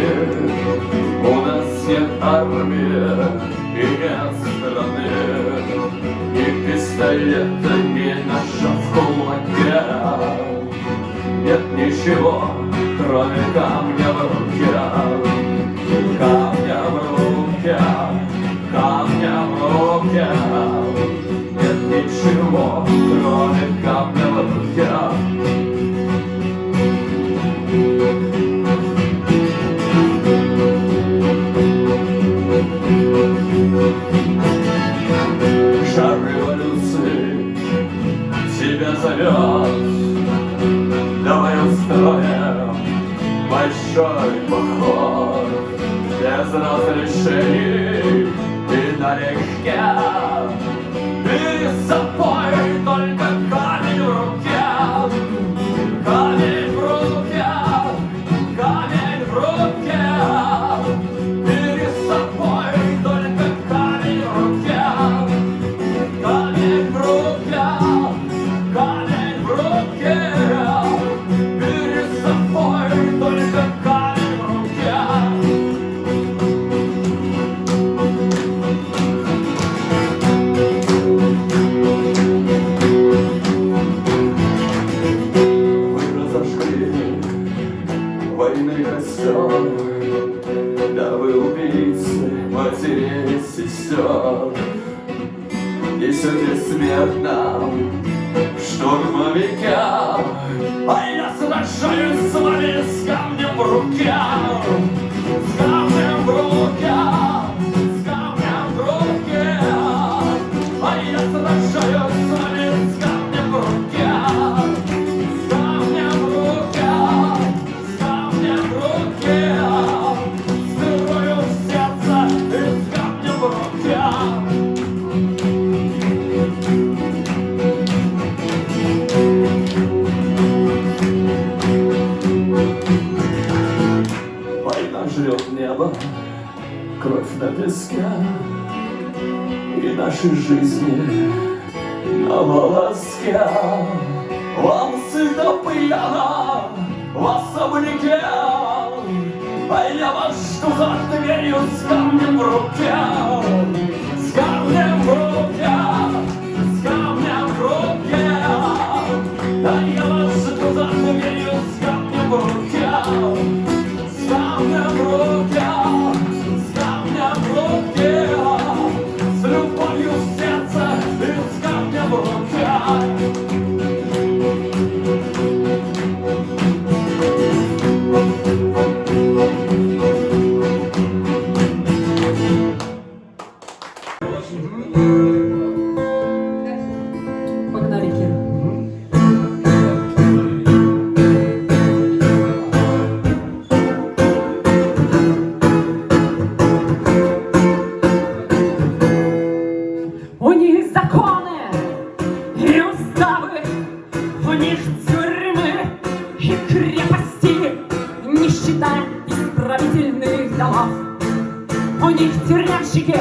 У нас нет армии и нет страны. И пистолета не наша в кулаке. Нет ничего, кроме камня в руке. Камня в руке, камня в руке. Нет ничего, кроме камня bro. Сестер Несете смерть нам штурмовикам А я сражаюсь с вами с камнем в руке песке И наши жизни на волоске. Вам сыто пьяно в особняке А я вас жду за дверью с камнем в руке. С камнем в руке, с камнем в руке. А я вас жду за дверью с камнем в руке. С камнем в руке, У них законы и уставы, у них тюрьмы и крепости, не считая исправительных домов. У них тюремщики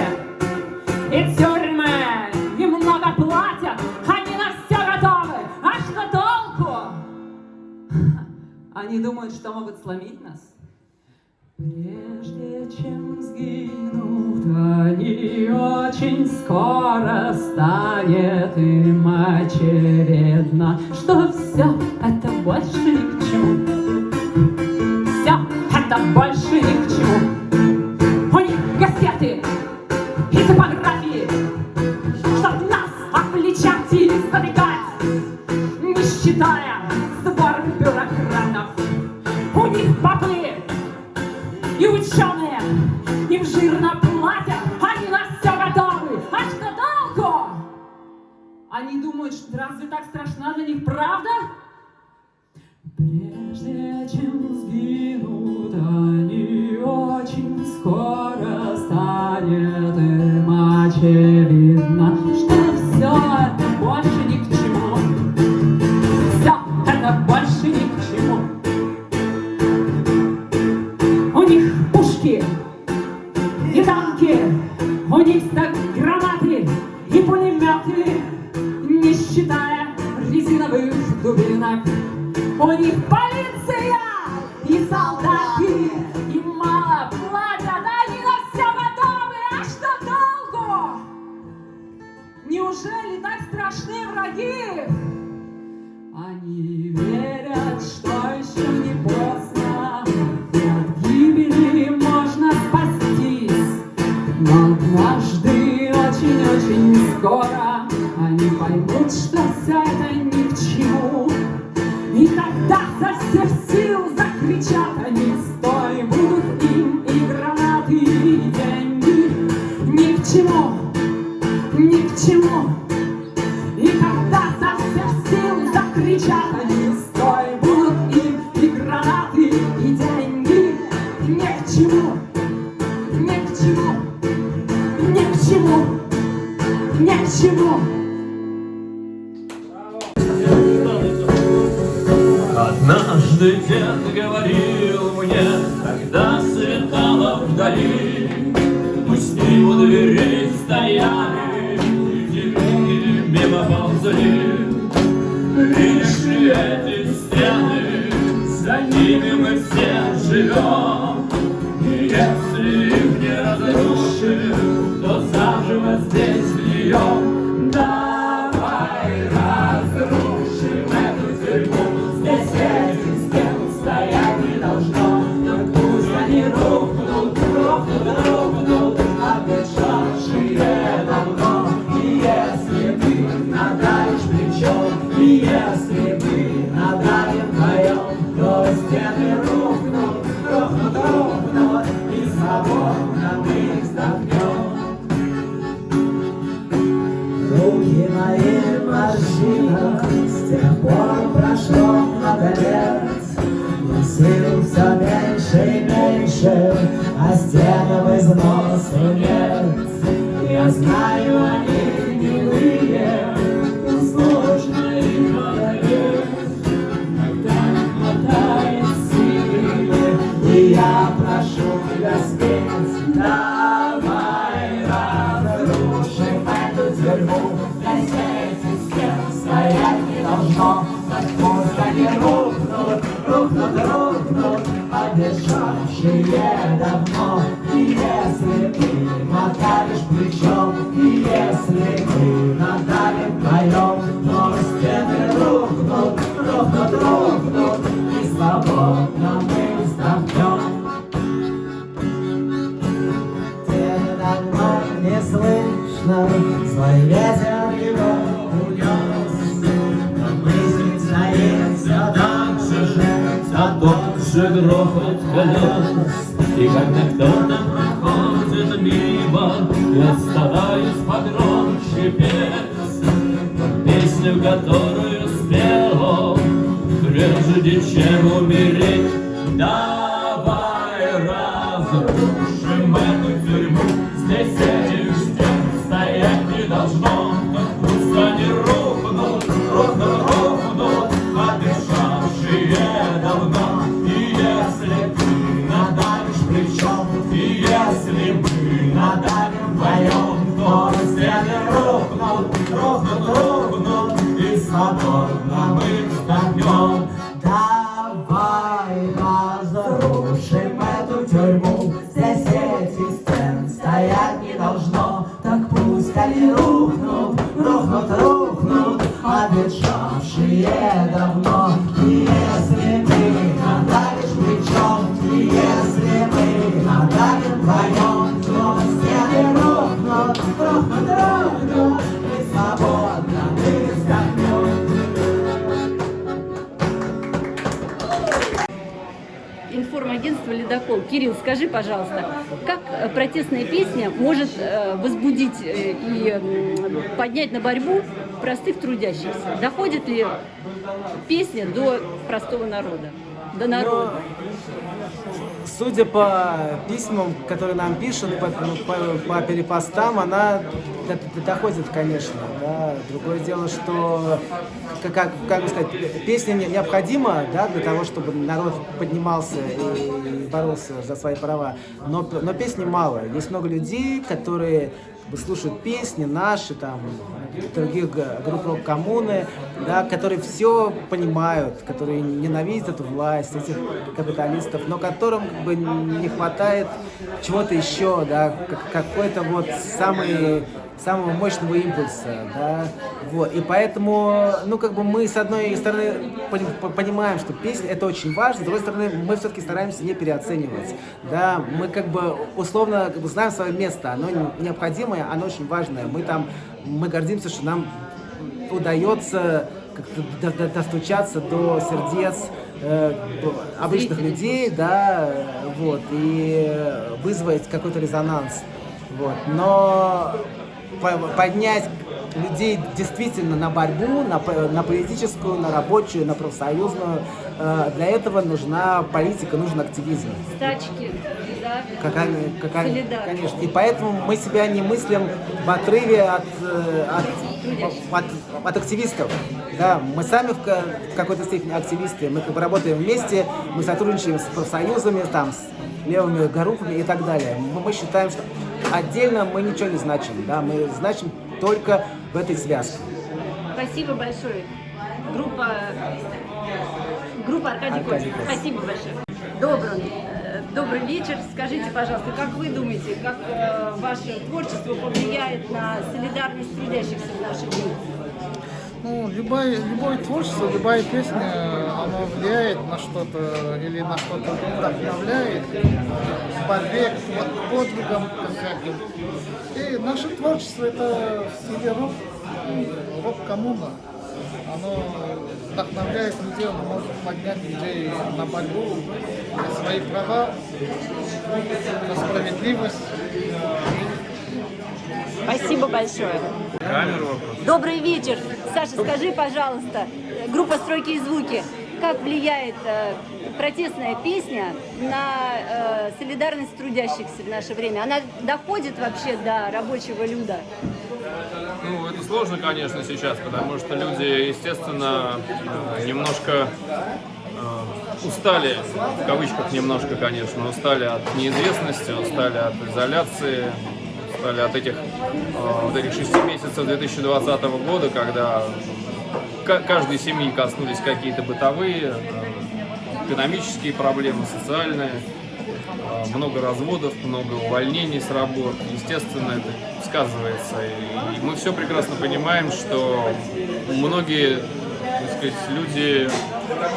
и тюрьмы, и много платят, они на все готовы, а что толку? Они думают, что могут сломить нас. Прежде чем сгинут они, очень скоро станет им очевидно, что все очень Неужели так страшны враги? Они верят, что Однажды дед говорил мне, когда светало вдали, Мы с ним у дверей стояли, и мимо ползали. Видишь эти стены, за ними мы все живем, И если их не разрушим, то заживо Руки мои морщина, с тех пор прошло много лет. Но сил все меньше и меньше, а стенам износу нет. Я знаю, они рухнут, рухнут, рухнут, обещавшие давно. Рухнут И свободно мы вздохнем информагентство «Ледокол». Кирилл, скажи, пожалуйста, как э, протестная песня может э, возбудить э, и поднять на борьбу простых трудящихся? Доходит ли песня до простого народа, до народа? Судя по письмам, которые нам пишут, по, ну, по- по перепостам, она доходит, конечно. Да. Другое дело, что, как, как, бы сказать, песня не- необходима да, для того, чтобы народ поднимался и боролся за свои права. Но, но песни мало. Есть много людей, которые слушают песни наши, там, других групп рок-коммуны, да, которые все понимают, которые ненавидят эту власть, этих капиталистов, но которым как бы не хватает чего-то еще, да, как- какой-то вот самый самого мощного импульса, да, вот, и поэтому, ну, как бы мы, с одной стороны, пони- по- понимаем, что песня это очень важно, с другой стороны, мы все-таки стараемся не переоценивать, да, мы как бы условно как бы знаем свое место, оно не- необходимое, оно очень важное, мы там, мы гордимся, что нам удается как-то до- до- достучаться до сердец э, обычных людей, да, вот, и вызвать какой-то резонанс, вот, но по- поднять людей действительно на борьбу, на, на политическую, на рабочую, на профсоюзную, э, для этого нужна политика, нужен активизм. Стачки, Какая, Солидарность. конечно. И поэтому мы себя не мыслим в отрыве от, э, от, от, от активистов. Да, мы сами в, ка- в какой-то степени активисты. Мы как бы работаем вместе, мы сотрудничаем с профсоюзами, там, с левыми группами и так далее. Мы, мы считаем, что отдельно мы ничего не значим. Да, мы значим только в этой связке. Спасибо большое. Группа, группа Аркадий Аркадий Костин. Спасибо большое. Добрый, э, добрый вечер. Скажите, пожалуйста, как вы думаете, как э, ваше творчество повлияет на солидарность трудящихся в наши дни? Ну, любое, любое творчество, любая песня, она влияет на что-то или на что-то вдохновляет к борьбе, к под- подвигам конкретным. И наше творчество это в стиле рок, рок-коммуна. Оно вдохновляет людей, оно может поднять людей на борьбу за свои права, за справедливость. Спасибо большое. Добрый вечер. Саша, скажи, пожалуйста, группа «Стройки и звуки», как влияет э, протестная песня на э, солидарность трудящихся в наше время? Она доходит вообще до рабочего люда? Ну, это сложно, конечно, сейчас, потому что люди, естественно, э, немножко э, устали, в кавычках немножко, конечно, устали от неизвестности, устали от изоляции, устали от этих, э, вот этих шести месяцев 2020 года, когда ка- каждой семьи коснулись какие-то бытовые, экономические проблемы, социальные. Э, много разводов, много увольнений с работ. Естественно, это сказывается. И, мы все прекрасно понимаем, что многие так сказать, люди,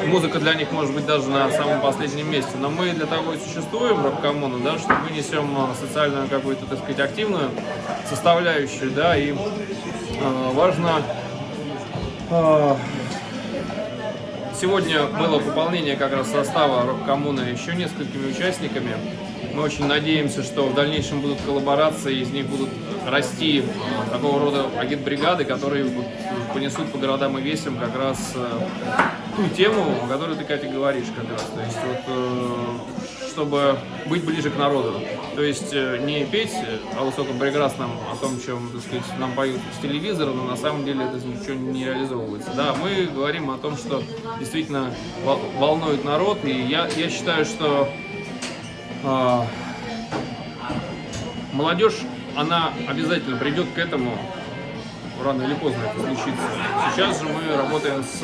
музыка для них может быть даже на самом последнем месте. Но мы для того и существуем, рок-коммуна, да, что мы несем э, социальную какую-то, так сказать, активную составляющую, да, и э, важно э, Сегодня было пополнение как раз состава рок-коммуны еще несколькими участниками. Мы очень надеемся, что в дальнейшем будут коллаборации, из них будут расти э, такого рода агитбригады, которые вот понесут по городам и весям как раз э, ту тему, о которой ты, Катя, говоришь как раз. То есть вот, э, чтобы быть ближе к народу. То есть э, не петь о высоком прекрасном, о том, чем, так сказать, нам поют с телевизора, но на самом деле это ничего не реализовывается. Да, мы говорим о том, что действительно вол- волнует народ, и я, я считаю, что а, молодежь, она обязательно придет к этому, рано или поздно это случится. Сейчас же мы работаем с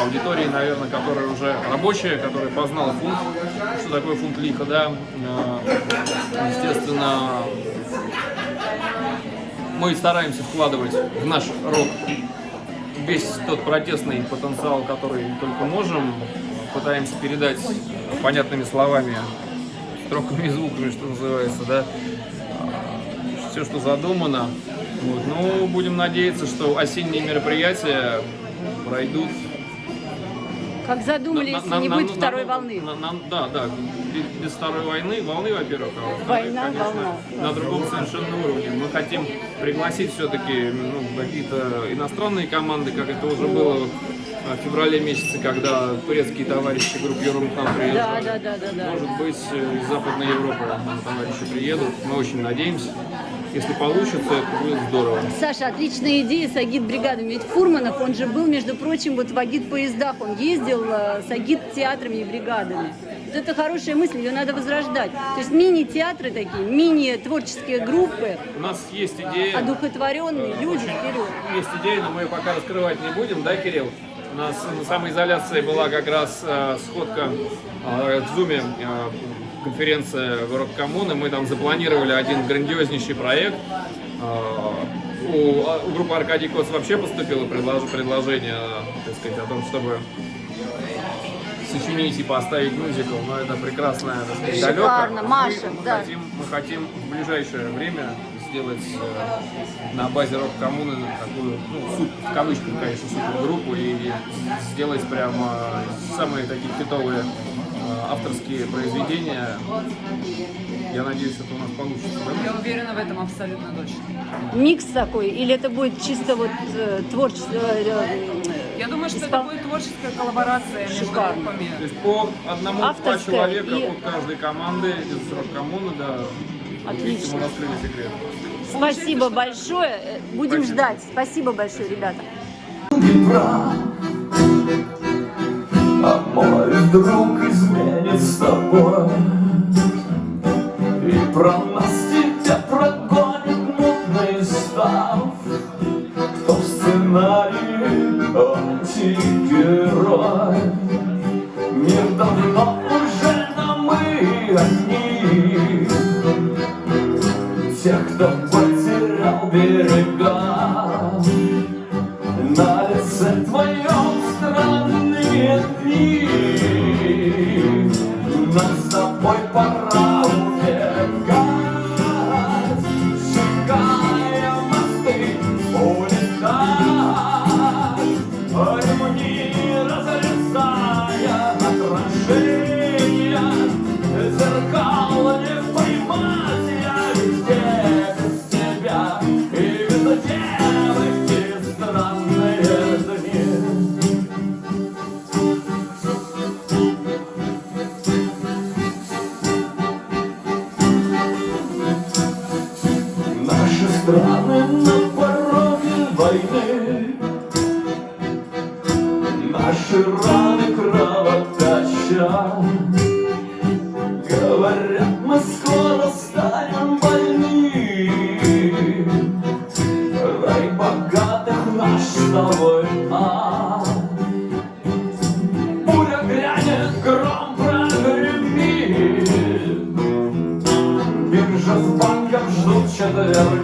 аудиторией, наверное, которая уже рабочая, которая познала фунт, что такое фунт лиха, да. Э, Естественно, мы стараемся вкладывать в наш рок весь тот протестный потенциал, который только можем, пытаемся передать понятными словами, строками звуками, что называется, да, все, что задумано. Вот. Ну, будем надеяться, что осенние мероприятия пройдут Как задумали, на- если на- не на- будет на- второй на- волны? на- на- да, да, без, без второй войны, волны, во-первых, а во-вторых, Война, конечно, волна. на другом совершенно уровне. Мы хотим пригласить все-таки ну, какие-то иностранные команды, как это уже было в феврале месяце, когда турецкие товарищи группируют к нам Да, приезжали. да, да, да, да. Может быть, э, из Западной Европы нам товарищи приедут. Мы очень надеемся. Если получится, это будет здорово. Саша, отличная идея с агит-бригадами. Ведь Фурманов, он же был, между прочим, вот в агит-поездах. Он ездил э, с агит-театрами и бригадами. Вот это хорошая мысль, ее надо возрождать. То есть мини-театры такие, мини-творческие группы, У нас есть идея, одухотворенные люди вперед. есть идея, но мы ее пока раскрывать не будем, да, Кирилл? У нас на самоизоляции была как раз э, сходка э, в Зуме, э, конференция Город Коммуны. Мы там запланировали один грандиознейший проект. Э, у, а, у группы Аркадий Кос вообще поступило предлож- предложение, э, так сказать, о том, чтобы сочинить и поставить мюзикл, но это прекрасная, так сказать, далеко. Шикарно, Маша, мы, да. хотим, мы хотим в ближайшее время сделать э, на базе рок-коммуны такую, ну, суп- в кавычках, конечно, супергруппу и сделать прямо самые такие хитовые э, авторские произведения. Я надеюсь, это у нас получится. да? Я уверена в этом абсолютно точно. Микс такой, или это будет чисто вот э, творчество? э, э, Я думаю, что испол- это будет творческая коллаборация между Шикарно. группами. То есть по одному Авторская человека и- от каждой команды из рок-коммуны, да. Отлично. мы раскрыли секрет. Спасибо большое. Э, Будем Спасибо. ждать. Спасибо большое, ребята. А мой друг изменит с тобой. И про нас тебя прогонит мутный став Кто в сценарии антигерой? Мир давно уже на мы одни. Тех, кто потерял берега тобой 감사합니다.